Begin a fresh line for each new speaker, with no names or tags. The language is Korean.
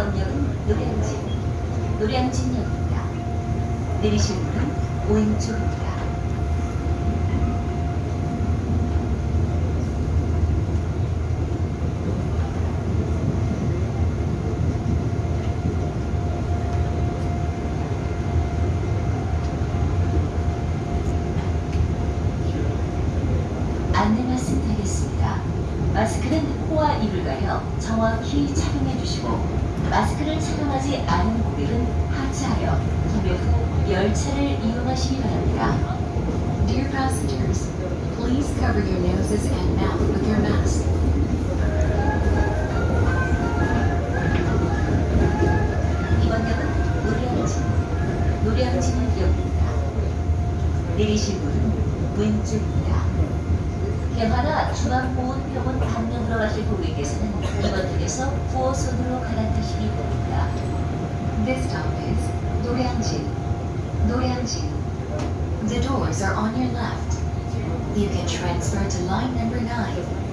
다음역은 노량진, 노량진역입니다. 내리실 문은 오른쪽입니다. 안내 말씀드리겠습니다. 마스크는 코와 입을 가려 정확히 착용해 주시고 마스크를 착용하지 않은 고객은 하차하여 구매 후 열차를 이용하시기 바랍니다.
Dear passengers, please cover your noses and mouth with your mask.
이번 역은 노량진, 노량진 역입니다. 내리실 문은 왼쪽입니다. 개화나 중앙보훈병원 방면으로 가실 고객께서는 이번 역에서 9호선으로 갈아타시기 바랍니다.
This stop is Doryangjin. Doryangjin. The doors are on your left. You can transfer to line number 9